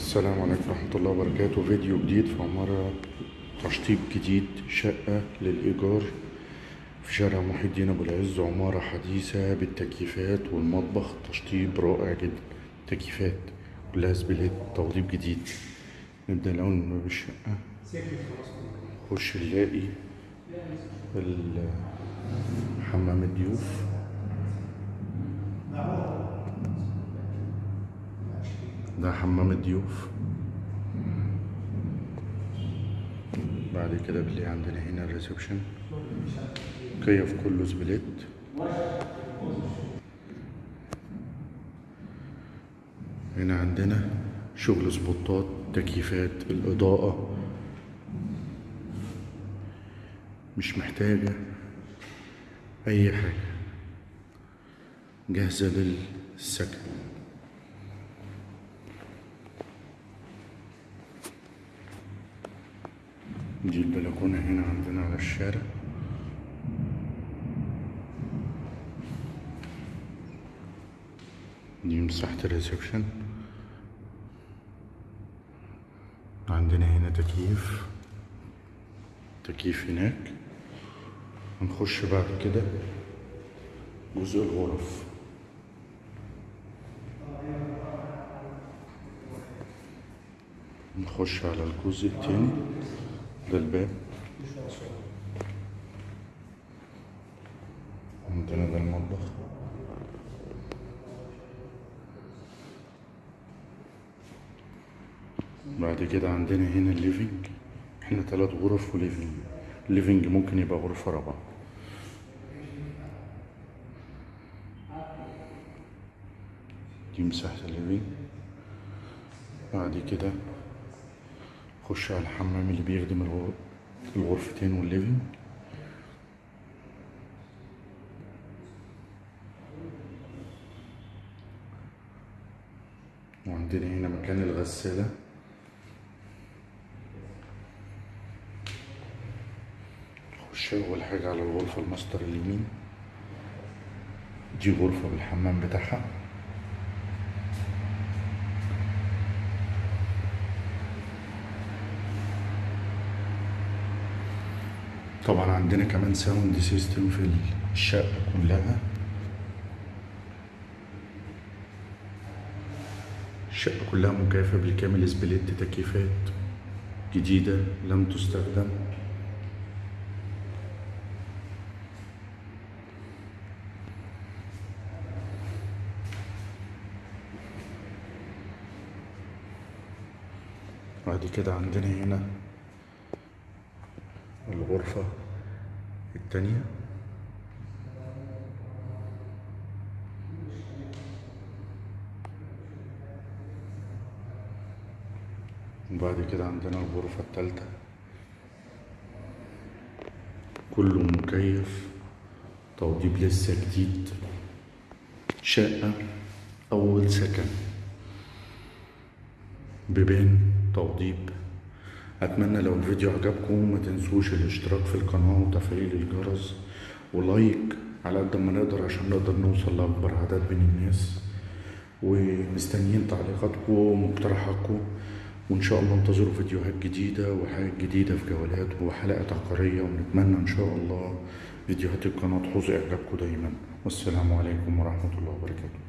السلام عليكم ورحمة الله وبركاته. فيديو جديد في عمارة تشطيب جديد شقة للإيجار في شارع محي الدين أبو العز عمارة حديثة بالتكييفات والمطبخ. تشطيب رائع جدا. تكييفات. كلها سبلات توضيب جديد. نبدأ الأول من باب الشقة. نخش نلاقي حمام الضيوف. ده حمام الضيوف. بعد كده بنلاقي عندنا هنا ال reception. كيف كله split هنا عندنا شغل سبوتات تكييفات الإضاءة. مش محتاجة أي حاجة. جاهزة للسكن. دي البلكونة هنا عندنا على الشارع. دي مساحة الريسبشن. عندنا هنا تكييف. تكييف هناك. هنخش بعد كده جزء الغرف. نخش على الجزء التاني. ده الباب عندنا ده المطبخ. بعد كده عندنا هنا الليفينج. إحنا تلات غرف وليفينج. الليفينج ممكن يبقى غرفة رابعة. دي مساحة الليفينج. بعد كده خش على الحمام اللي بيخدم الغر- الغرفتين والليفينج وعندنا هنا مكان الغسالة. نخش أول حاجة على الغرفة الماستر اليمين. دي غرفة بالحمام بتاعها. طبعا عندنا كمان ساوند سيستم في الشقة كلها. الشقة كلها مكيفة بالكامل سبليت تكييفات جديدة لم تستخدم. بعد كده عندنا هنا الغرفة. التانية؟ وبعد كده عندنا الغرفة التالتة. كله مكيف توضيب لسه جديد. شقة أول سكن. بيبان توضيب. أتمنى لو الفيديو عجبكم ما تنسوش الاشتراك في القناة وتفعيل الجرس ولايك على قد ما نقدر عشان نقدر نوصل لأكبر عدد من الناس. ومستنيين تعليقاتكم ومقترحاتكم. وإن شاء الله انتظروا فيديوهات جديدة وحاجات جديدة في جولات وحلقات عقارية ونتمنى إن شاء الله فيديوهات القناة تحوز إعجابكم دايما. والسلام عليكم ورحمة الله وبركاته.